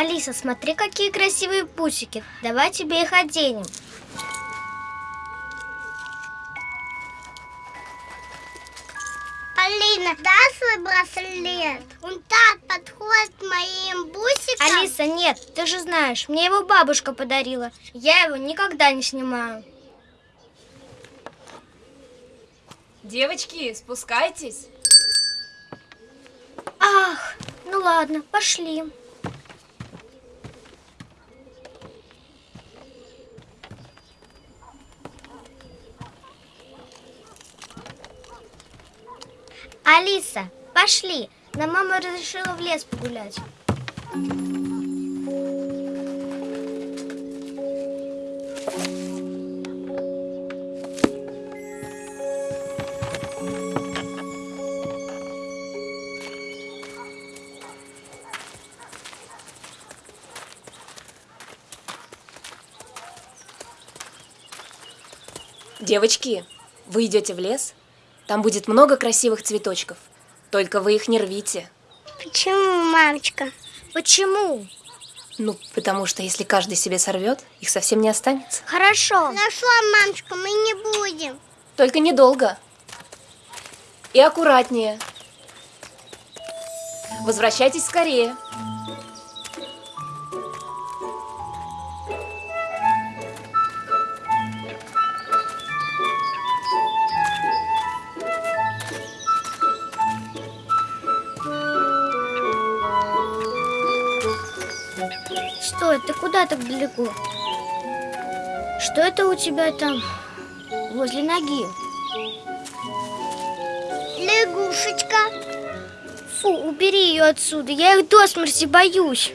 Алиса, смотри, какие красивые пусики. Давай тебе их оденем. Алина, дай свой браслет. Он так подходит к моим бусикам. Алиса, нет, ты же знаешь, мне его бабушка подарила. Я его никогда не снимаю. Девочки, спускайтесь. Ах, ну ладно, пошли. Алиса, пошли. Нам мама разрешила в лес погулять. Девочки, вы идете в лес? Там будет много красивых цветочков. Только вы их не рвите. Почему, мамочка? Почему? Ну, потому что если каждый себе сорвет, их совсем не останется. Хорошо. Хорошо, мамочка, мы не будем. Только недолго. И аккуратнее. Возвращайтесь скорее. Стой, ты куда так далеко? Что это у тебя там возле ноги? Лягушечка. Фу, убери ее отсюда, я их до смерти боюсь.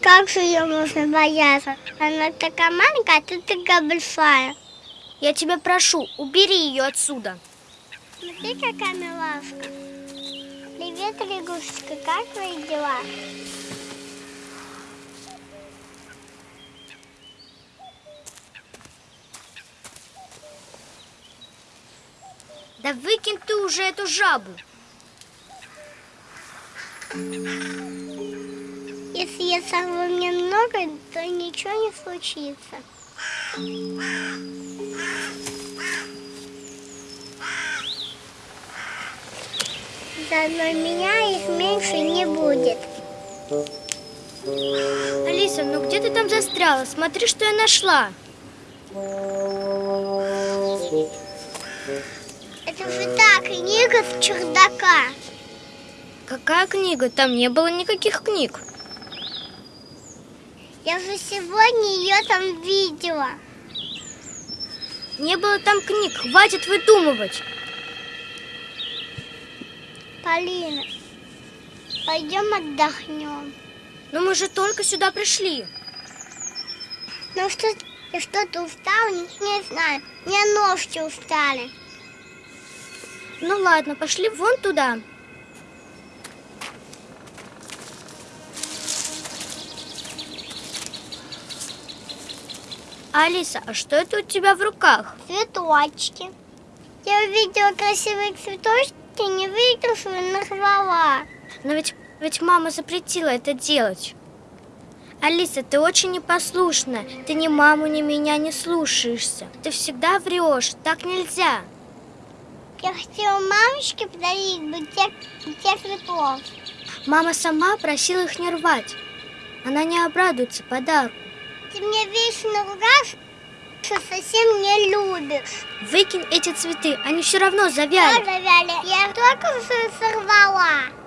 Как же ее можно бояться? Она такая маленькая, а ты такая большая. Я тебя прошу, убери ее отсюда. Смотри, какая милашка. Привет, лягушечка, как твои дела? Да выкинь ты уже эту жабу. Если я сорву немного, то ничего не случится. Заодно меня их меньше не будет. Алиса, ну где ты там застряла? Смотри, что я нашла. Книга с чердака. Какая книга? Там не было никаких книг. Я же сегодня ее там видела. Не было там книг, хватит выдумывать. Полина, пойдем отдохнем. Но мы же только сюда пришли. Ну что, я что-то устала, не, не знаю. Мне ножки устали. Ну ладно, пошли вон туда. Алиса, а что это у тебя в руках? Цветочки. Я увидела красивые цветочки, не выкинула и нарвала. Но ведь, ведь мама запретила это делать. Алиса, ты очень непослушная. Ты ни маму, ни меня не слушаешься. Ты всегда врешь. Так нельзя. Я хотела мамочке подарить букет, букет цветов. Мама сама просила их не рвать. Она не обрадуется подарку. Ты мне вечно ругаешь, что совсем не любишь. Выкинь эти цветы, они все равно Я завяли. завяли. Я только что сорвала.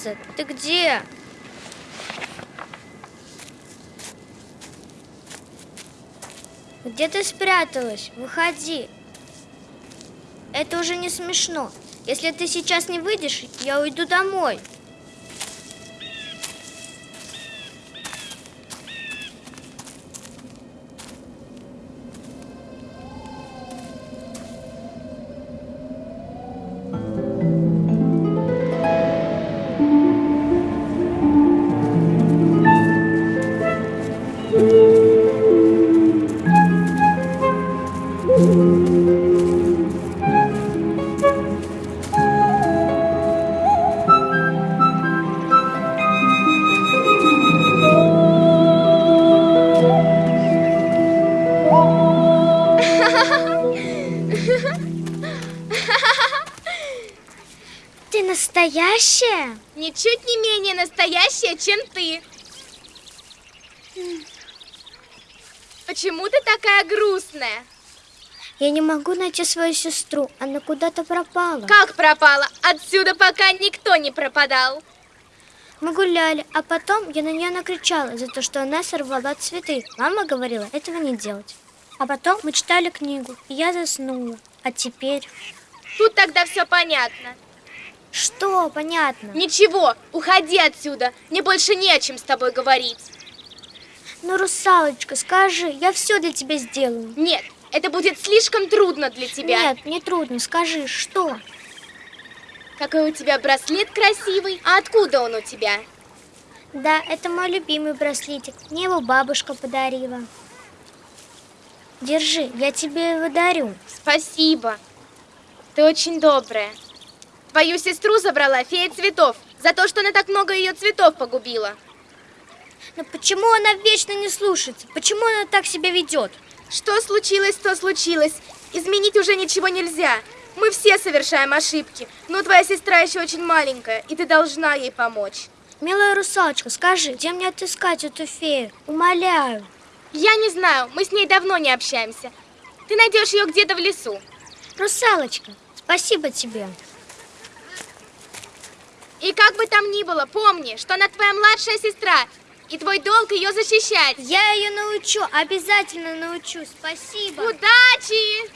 Алиса, ты где? Где ты спряталась? Выходи. это уже не смешно. Если ты сейчас не выйдешь, я уйду домой. Настоящая? Ничуть не менее настоящая, чем ты. Почему ты такая грустная? Я не могу найти свою сестру. Она куда-то пропала. Как пропала? Отсюда пока никто не пропадал. Мы гуляли, а потом я на нее накричала за то, что она сорвала цветы. Мама говорила этого не делать. А потом мы читали книгу, и я заснула. А теперь... Тут тогда все понятно. Что понятно? Ничего, уходи отсюда. Мне больше не о чем с тобой говорить. Ну, русалочка, скажи, я все для тебя сделаю. Нет, это будет слишком трудно для тебя. Нет, не трудно, скажи, что? Какой у тебя браслет красивый. А откуда он у тебя? Да, это мой любимый браслетик. Мне его бабушка подарила. Держи, я тебе его дарю. Спасибо. Ты очень добрая. Твою сестру забрала фея цветов за то, что она так много ее цветов погубила. Но почему она вечно не слушается? Почему она так себя ведет? Что случилось, то случилось. Изменить уже ничего нельзя. Мы все совершаем ошибки, но твоя сестра еще очень маленькая, и ты должна ей помочь. Милая русалочка, скажи, где мне отыскать эту фею? Умоляю. Я не знаю, мы с ней давно не общаемся. Ты найдешь ее где-то в лесу. Русалочка, спасибо тебе. И как бы там ни было, помни, что она твоя младшая сестра, и твой долг ее защищать. Я ее научу, обязательно научу. Спасибо. Удачи!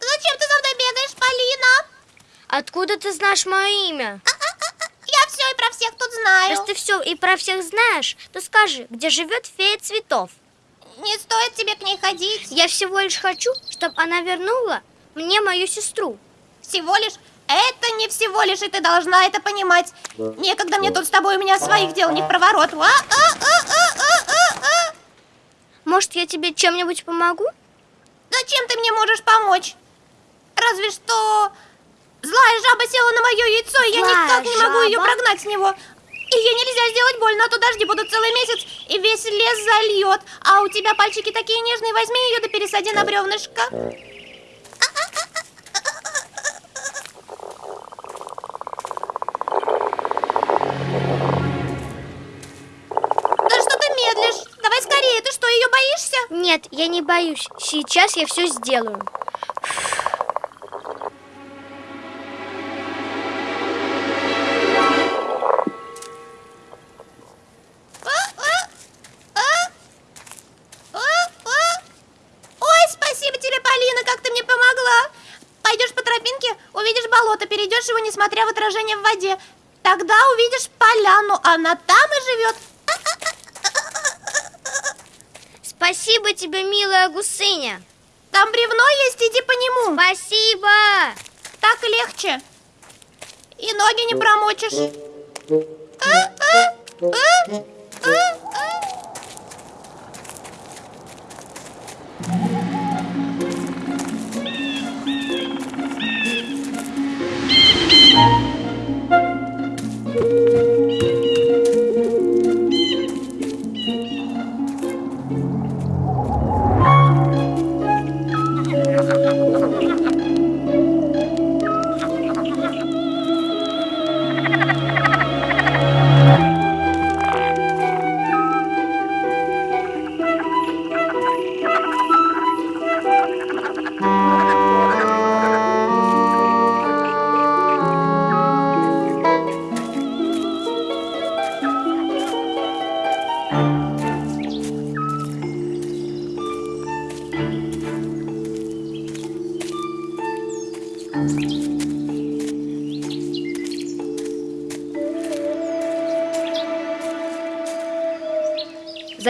Зачем ты за мной бегаешь, Полина? Откуда ты знаешь мое имя? Про всех тут знаю. Раз ты все и про всех знаешь, то скажи, где живет фея цветов? Не стоит тебе к ней ходить. Я всего лишь хочу, чтобы она вернула мне мою сестру. Всего лишь это не всего лишь, и ты должна это понимать. Некогда мне тут с тобой, у меня своих дел не в проворот. А, а, а, а, а, а, а. Может, я тебе чем-нибудь помогу? Зачем ты мне можешь помочь? Разве что злая жаба села на мое яйцо, и я никак не могу ее прогнать с него. И ей нельзя сделать больно, а то дожди будут целый месяц, и весь лес зальет. А у тебя пальчики такие нежные, возьми ее да пересади на бревнышко. Да что ты медлишь? Давай скорее, ты что, ее боишься? Нет, я не боюсь. Сейчас я все сделаю. Тропинке, увидишь болото, перейдешь его, несмотря в отражение в воде. Тогда увидишь поляну, она там и живет. Спасибо тебе, милая гусыня. Там бревно есть, иди по нему. Спасибо. Так легче. И ноги не промочишь. А, а, а, а,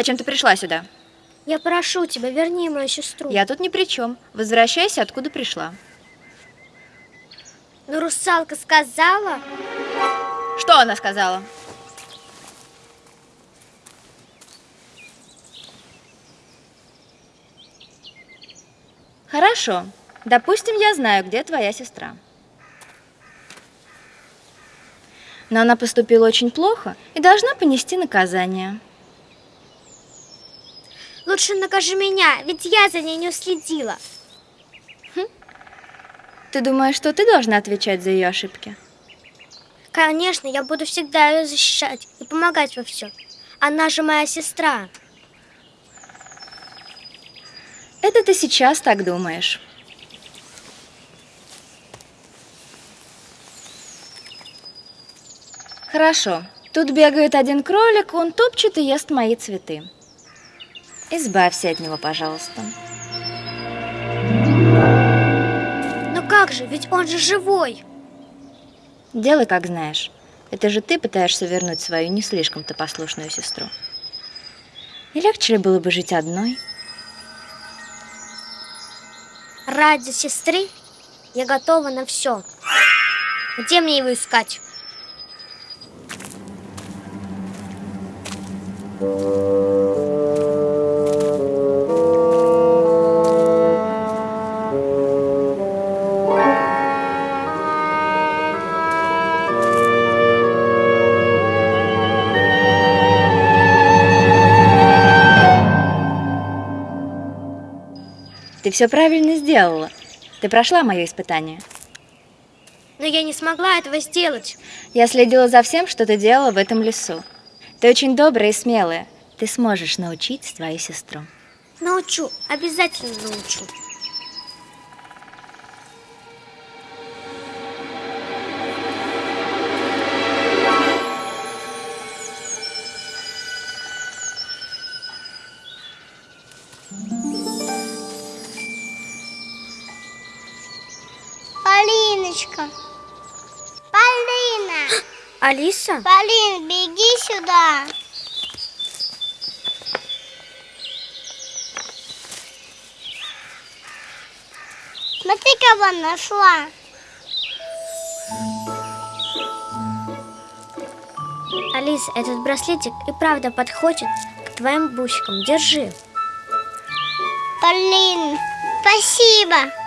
Зачем ты пришла сюда? Я прошу тебя, верни мою сестру. Я тут ни при чем. Возвращайся, откуда пришла. Но русалка сказала... Что она сказала? Хорошо. Допустим, я знаю, где твоя сестра. Но она поступила очень плохо и должна понести наказание. Лучше накажи меня, ведь я за ней не уследила. Ты думаешь, что ты должна отвечать за ее ошибки? Конечно, я буду всегда ее защищать и помогать во всем. Она же моя сестра. Это ты сейчас так думаешь. Хорошо. Тут бегает один кролик, он топчет и ест мои цветы. Избавься от него, пожалуйста. Но как же, ведь он же живой. Делай, как знаешь. Это же ты пытаешься вернуть свою не слишком-то послушную сестру. Не легче ли было бы жить одной? Ради сестры я готова на все. Где мне его искать? Ты все правильно сделала. Ты прошла мое испытание. Но я не смогла этого сделать. Я следила за всем, что ты делала в этом лесу. Ты очень добрая и смелая. Ты сможешь научить свою сестру. Научу, обязательно научу. Алиса? Полин, беги сюда. Смотри, кого нашла. Алиса, этот браслетик и правда подходит к твоим бусикам. Держи. Полин, спасибо.